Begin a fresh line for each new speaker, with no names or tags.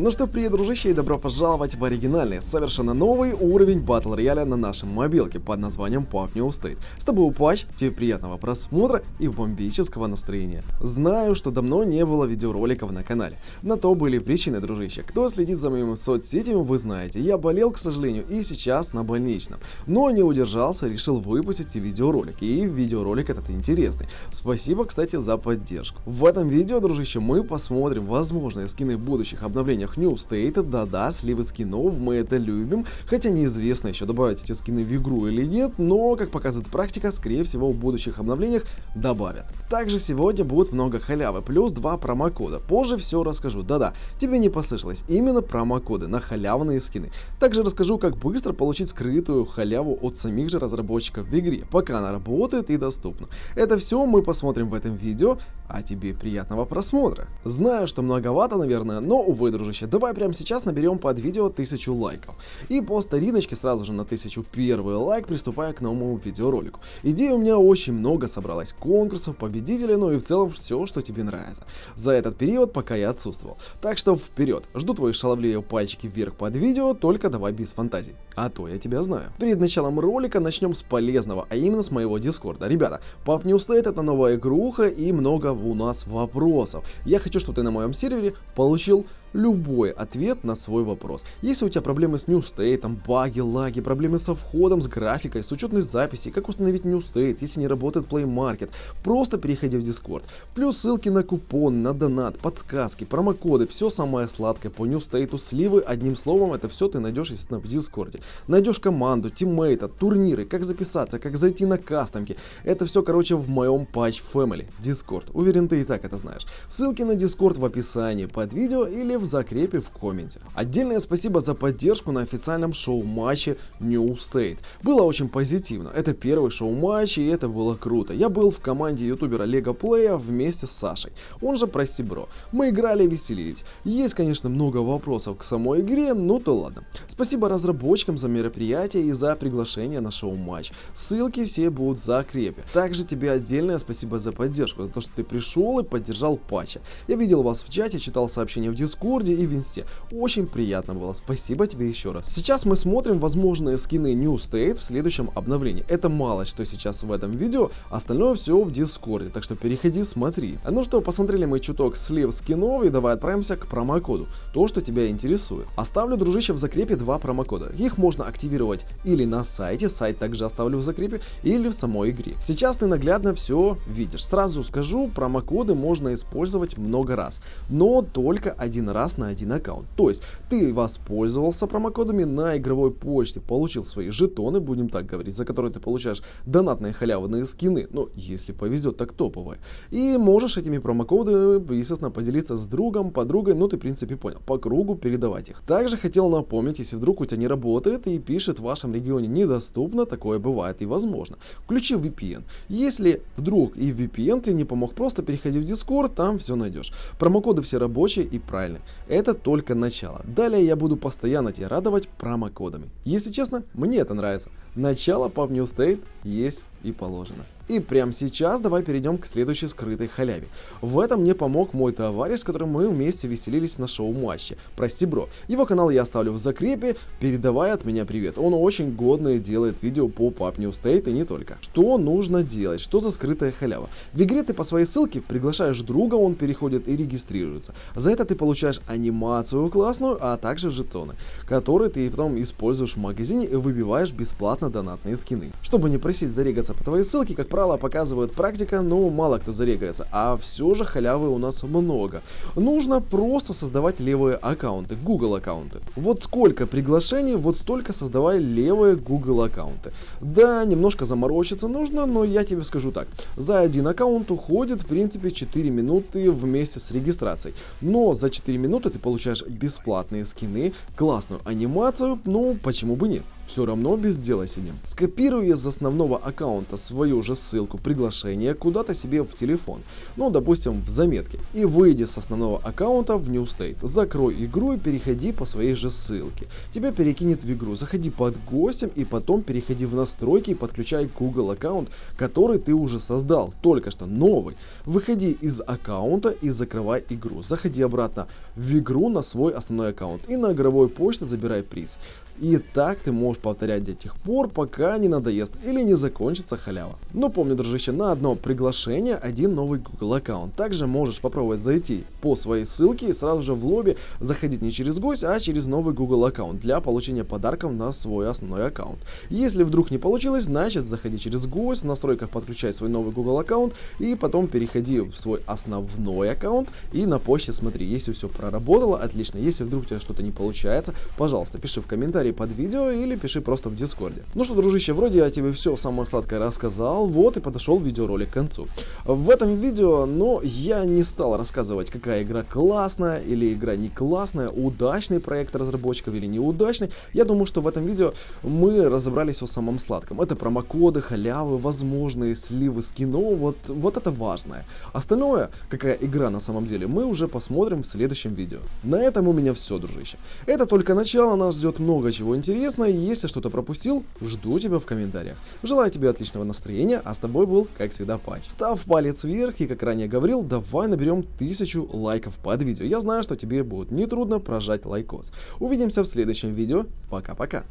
Ну что, привет, дружище, и добро пожаловать в оригинальный, совершенно новый уровень батл рояля на нашем мобилке под названием Pop New State. С тобой Пач, тебе приятного просмотра и бомбического настроения. Знаю, что давно не было видеороликов на канале. На то были причины, дружище. Кто следит за моими соцсетями, вы знаете, я болел, к сожалению, и сейчас на больничном. Но не удержался, решил выпустить и видеоролик. И видеоролик этот интересный. Спасибо, кстати, за поддержку. В этом видео, дружище, мы посмотрим возможные скины будущих обновлениях обновлениях New State, да-да, сливы скинов, мы это любим, хотя неизвестно еще добавить эти скины в игру или нет, но, как показывает практика, скорее всего в будущих обновлениях добавят. Также сегодня будет много халявы, плюс два промокода, позже все расскажу, да-да, тебе не послышалось, именно промокоды на халявные скины. Также расскажу, как быстро получить скрытую халяву от самих же разработчиков в игре, пока она работает и доступна. Это все мы посмотрим в этом видео, а тебе приятного просмотра. Знаю, что многовато, наверное, но, увы, дружище, дружище, давай прямо сейчас наберем под видео 1000 лайков. И по стариночке сразу же на 1001 лайк приступая к новому видеоролику. Идей у меня очень много собралось, конкурсов, победителей, ну и в целом все, что тебе нравится. За этот период, пока я отсутствовал. Так что вперед, жду твои шаловливые пальчики вверх под видео, только давай без фантазий. А то я тебя знаю. Перед началом ролика начнем с полезного, а именно с моего дискорда. Ребята, Pop New State это новая игруха и много у нас вопросов. Я хочу, чтобы ты на моем сервере получил любой ответ на свой вопрос. Если у тебя проблемы с State, баги, лаги, проблемы со входом, с графикой, с учетной записи, как установить State, если не работает Play Market, просто переходи в Discord. Плюс ссылки на купон, на донат, подсказки, промокоды, все самое сладкое по State, сливы, одним словом, это все ты найдешь, естественно, в Дискорде. Найдешь команду, тиммейта, турниры, как записаться, как зайти на кастомки. Это все, короче, в моем Patch Family, Discord. Уверен, ты и так это знаешь. Ссылки на Discord в описании под видео или в закрепе в комменте. Отдельное спасибо за поддержку на официальном шоу-матче New State. Было очень позитивно. Это первый шоу-матч и это было круто. Я был в команде ютубера Лего Плея вместе с Сашей, он же Прости Бро. Мы играли и веселились. Есть, конечно, много вопросов к самой игре, ну то ладно. Спасибо разработчикам за мероприятие и за приглашение на шоу-матч. Ссылки все будут в закрепе. Также тебе отдельное спасибо за поддержку, за то, что ты пришел и поддержал патча. Я видел вас в чате, читал сообщения в Discord, Дискорде и в. Очень приятно было, спасибо тебе еще раз. Сейчас мы смотрим возможные скины New State в следующем обновлении. Это мало что сейчас в этом видео, остальное все в Дискорде, так что переходи, смотри. Ну что, посмотрели мы чуток слив скинов и давай отправимся к промокоду, то, что тебя интересует. Оставлю, дружище, в закрепе два промокода. Их можно активировать или на сайте, сайт также оставлю в закрепе, или в самой игре. Сейчас ты наглядно все видишь. Сразу скажу, промокоды можно использовать много раз, но только один раз раз на один аккаунт. То есть ты воспользовался промокодами на игровой почте, получил свои жетоны, будем так говорить, за которые ты получаешь донатные халявные скины, ну если повезет, так топовые. И можешь этими промокодами, естественно, поделиться с другом, подругой, ну ты в принципе понял, по кругу передавать их. Также хотел напомнить, если вдруг у тебя не работает и пишет в вашем регионе недоступно, такое бывает и возможно. Включи VPN. Если вдруг и VPN тебе не помог, просто переходи в Discord, там все найдешь. Промокоды все рабочие и правильные. Это только начало. Далее я буду постоянно тебя радовать промокодами. Если честно, мне это нравится. Начало Pop New State есть и положено. И прямо сейчас давай перейдем к следующей скрытой халяве. В этом мне помог мой товарищ, с которым мы вместе веселились на шоу-матче. Прости, бро. Его канал я оставлю в закрепе, передавай от меня привет. Он очень годное делает видео по Pub New State и не только. Что нужно делать? Что за скрытая халява? В игре ты по своей ссылке приглашаешь друга, он переходит и регистрируется. За это ты получаешь анимацию классную, а также жетоны, которые ты потом используешь в магазине и выбиваешь бесплатно донатные скины. Чтобы не просить зарегаться по твоей ссылке, как правило, показывает практика, но мало кто зарегается, а все же халявы у нас много. Нужно просто создавать левые аккаунты, Google аккаунты. Вот сколько приглашений, вот столько создавай левые Google аккаунты. Да, немножко заморочиться нужно, но я тебе скажу так. За один аккаунт уходит, в принципе, 4 минуты вместе с регистрацией. Но за 4 минуты ты получаешь бесплатные скины, классную анимацию, ну, почему бы нет. Все равно без дела сидим. Скопируй из основного аккаунта свою же ссылку приглашения куда-то себе в телефон, ну допустим в заметке, и выйди с основного аккаунта в New State, закрой игру и переходи по своей же ссылке. Тебя перекинет в игру, заходи под гостем и потом переходи в настройки и подключай Google аккаунт, который ты уже создал, только что новый. Выходи из аккаунта и закрывай игру. Заходи обратно в игру на свой основной аккаунт и на игровой почте забирай приз. И так ты можешь повторять до тех пор, пока не надоест или не закончится халява. Но помни, дружище, на одно приглашение один новый Google аккаунт. Также можешь попробовать зайти по своей ссылке и сразу же в лобби заходить не через гость, а через новый Google аккаунт для получения подарков на свой основной аккаунт. Если вдруг не получилось, значит заходи через гость, в настройках подключай свой новый Google аккаунт и потом переходи в свой основной аккаунт и на почте смотри, если все проработало, отлично. Если вдруг у тебя что-то не получается, пожалуйста, пиши в комментарии комментарий под видео или пиши просто в дискорде. Ну что, дружище, вроде я тебе все самое сладкое рассказал, вот и подошел видеоролик к концу. В этом видео, но я не стал рассказывать, какая игра классная или игра не классная, удачный проект разработчиков или неудачный. Я думаю, что в этом видео мы разобрались о самом сладком. Это промокоды, халявы, возможные сливы скинов, вот, вот это важное. Остальное, какая игра на самом деле, мы уже посмотрим в следующем видео. На этом у меня все, дружище. Это только начало, нас ждет много чего интересного. Если что-то пропустил, жду тебя в комментариях. Желаю тебе отличного настроения, а с тобой был, как всегда, Патч. Ставь палец вверх и, как ранее говорил, давай наберем тысячу лайков под видео. Я знаю, что тебе будет нетрудно прожать лайкос. Увидимся в следующем видео. Пока-пока.